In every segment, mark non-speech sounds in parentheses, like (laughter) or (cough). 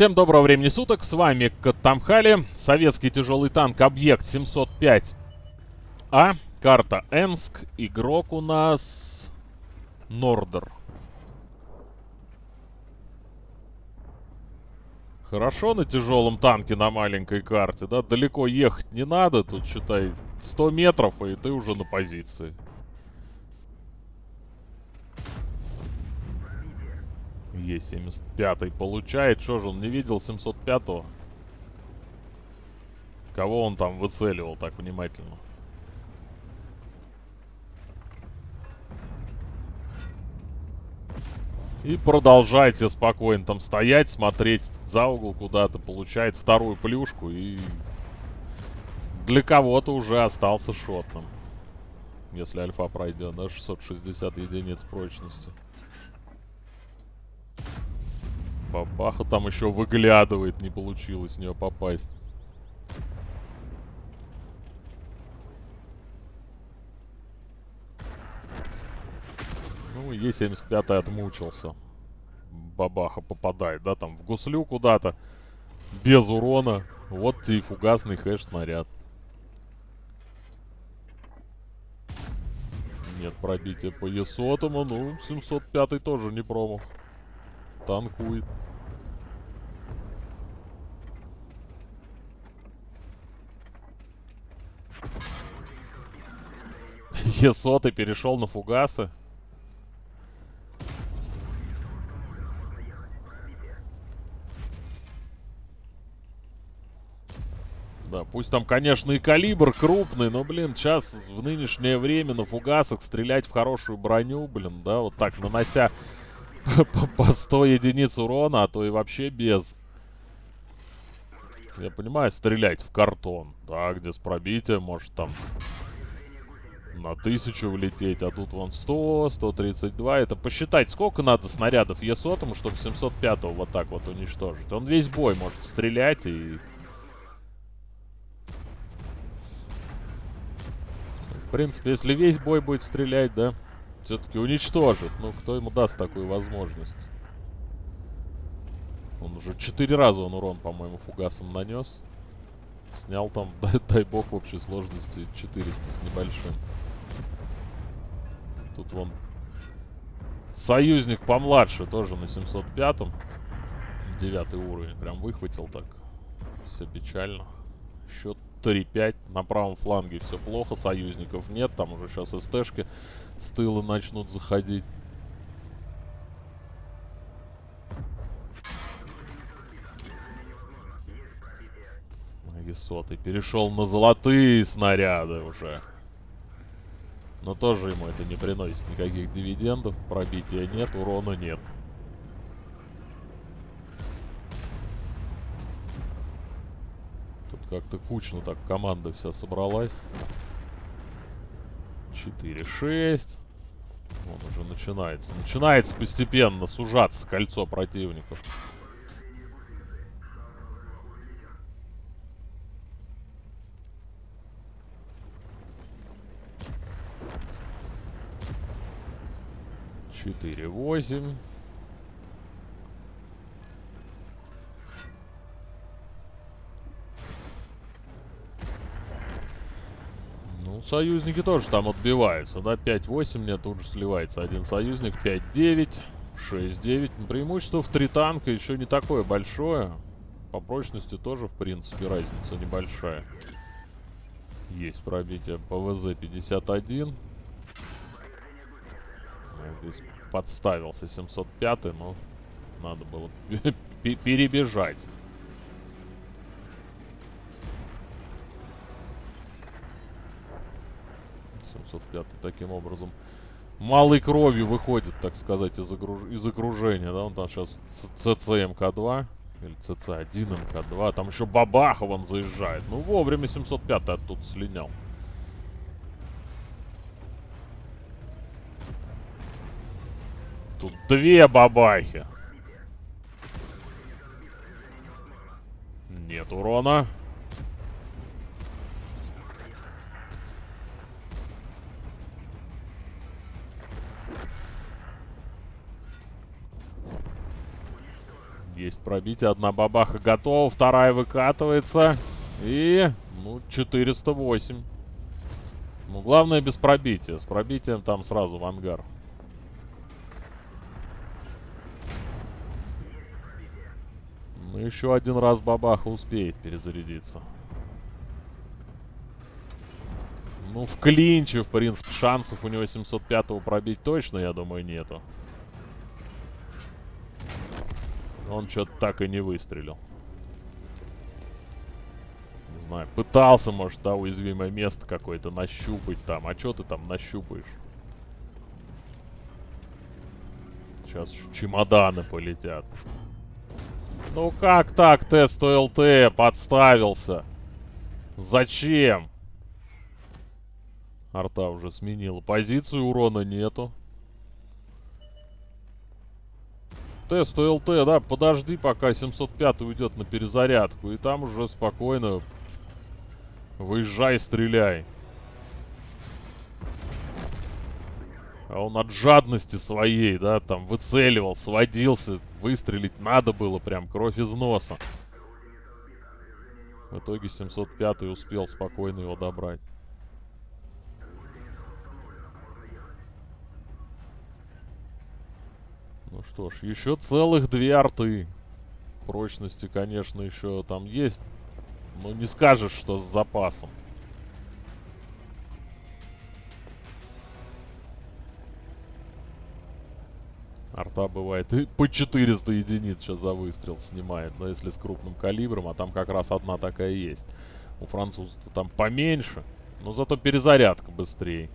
Всем доброго времени суток, с вами Катамхали, советский тяжелый танк Объект 705А, карта Энск, игрок у нас Нордер. Хорошо на тяжелом танке на маленькой карте, да? Далеко ехать не надо, тут, считай, 100 метров, и ты уже на позиции. Е75 получает. Что же он не видел 705-го? Кого он там выцеливал так внимательно? И продолжайте спокойно там стоять, смотреть за угол куда-то, получает вторую плюшку и для кого-то уже остался шотным. Если альфа пройдет, да, 660 единиц прочности. Бабаха там еще выглядывает, не получилось в нее попасть. Ну, Е75 отмучился. Бабаха попадает, да, там в гуслю куда-то. Без урона. Вот и фугасный хэш-снаряд. Нет пробития по Есотому. Ну, 705 тоже не промах. Танкует. Есоты перешел на фугасы. Да, пусть там, конечно, и калибр крупный, но, блин, сейчас в нынешнее время на фугасах стрелять в хорошую броню, блин, да, вот так, нанося (laughs) по 100 единиц урона, а то и вообще без. Я понимаю, стрелять в картон, да, где с пробитием может там на тысячу влететь, а тут вон 100, 132. Это посчитать, сколько надо снарядов Е100, чтобы 705 вот так вот уничтожить. Он весь бой может стрелять и... В принципе, если весь бой будет стрелять, да, все-таки уничтожит. Ну, кто ему даст такую возможность? Он уже четыре раза он урон, по-моему, фугасом нанес. Снял там, дай, (laughs) дай бог, в общей сложности 400 с небольшим. Тут вон союзник помладше, тоже на 705-м. Девятый уровень. Прям выхватил так. Все печально. Счет 3-5. На правом фланге все плохо. Союзников нет. Там уже сейчас СТшки с тыла начнут заходить. Весоты. Перешел на золотые снаряды уже. Но тоже ему это не приносит никаких дивидендов. Пробития нет, урона нет. Тут как-то кучно так команда вся собралась. 4-6. Он уже начинается. Начинается постепенно сужаться кольцо противников. Четыре, восемь. Ну, союзники тоже там отбиваются, да, 5-8 мне тут же сливается один союзник, 5-9, 6-9. Преимущество в три танка еще не такое большое. По прочности тоже, в принципе, разница небольшая. Есть пробитие ПВЗ-51. Здесь подставился 705, но надо было перебежать. 705 таким образом малой кровью выходит, так сказать, из, огруж... из окружения, да, он там сейчас ЦЦМК-2 или ЦЦ-1 МК-2, там еще Бабахов он заезжает, ну вовремя 705 оттуда слинял. Тут две бабахи. Нет урона. Есть пробитие. Одна бабаха готова, вторая выкатывается. И, ну, 408. Ну, главное без пробития. С пробитием там сразу в ангар. Еще один раз бабаха успеет перезарядиться. Ну, в клинче, в принципе, шансов у него 705-го пробить точно, я думаю, нету. Он что-то так и не выстрелил. Не знаю, пытался, может, да, уязвимое место какое-то нащупать там. А что ты там нащупаешь? Сейчас чемоданы полетят. Ну как так, тест ОЛТ подставился? Зачем? Арта уже сменила позицию, урона нету. Тест ОЛТ, да, подожди, пока 705 уйдет на перезарядку. И там уже спокойно выезжай, стреляй. А он от жадности своей, да, там выцеливал, сводился. Выстрелить надо было прям, кровь из носа. В итоге 705 успел спокойно его добрать. Ну что ж, еще целых две арты. Прочности, конечно, еще там есть. Но не скажешь, что с запасом. Арта бывает и по 400 единиц сейчас за выстрел снимает, но если с крупным калибром, а там как раз одна такая есть. У французов там поменьше, но зато перезарядка быстрее.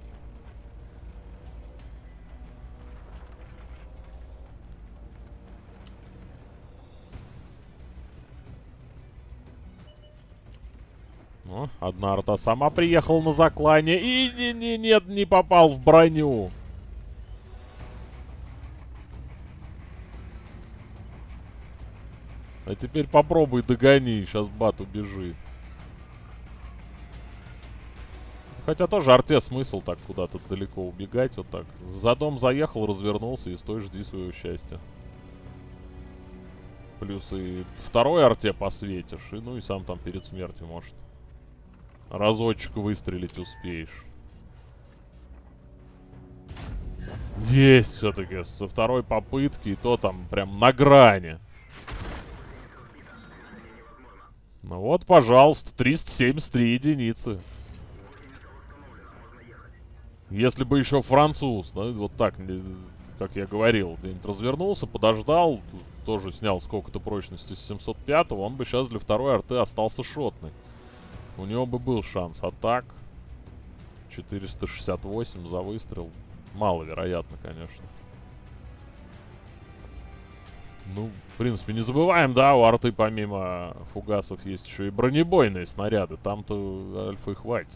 Ну, одна арта сама приехала на заклане. И не, не, нет, не попал в броню. А теперь попробуй догони, сейчас бат убежит. Хотя тоже арте смысл так куда-то далеко убегать, вот так. За дом заехал, развернулся и стой, жди своего счастья. Плюс и второй арте посветишь, и ну и сам там перед смертью может. Разочек выстрелить успеешь. Есть все-таки со второй попытки, и то там прям на грани. Ну вот, пожалуйста, 373 единицы. Если бы еще француз, да, вот так, как я говорил, где-нибудь развернулся, подождал, тоже снял сколько-то прочности с 705 он бы сейчас для второй арты остался шотный. У него бы был шанс. А так, 468 за выстрел. Маловероятно, конечно. Ну, в принципе, не забываем, да, у арты помимо фугасов есть еще и бронебойные снаряды. Там-то альфа и хватит.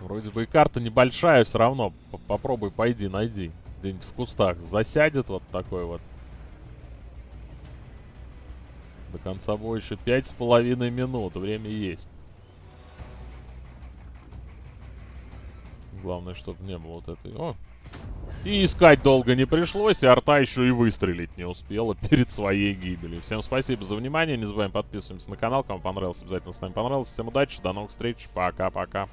Вроде бы и карта небольшая все равно. Попробуй, пойди, найди. Где-нибудь в кустах засядет вот такой вот. До конца боя еще пять с половиной минут. Время есть. Главное, чтобы не было вот этой... О! И искать долго не пришлось, и арта еще и выстрелить не успела (laughs) перед своей гибелью. Всем спасибо за внимание, не забываем подписываться на канал, кому понравилось, обязательно с нами понравилось. Всем удачи, до новых встреч, пока-пока.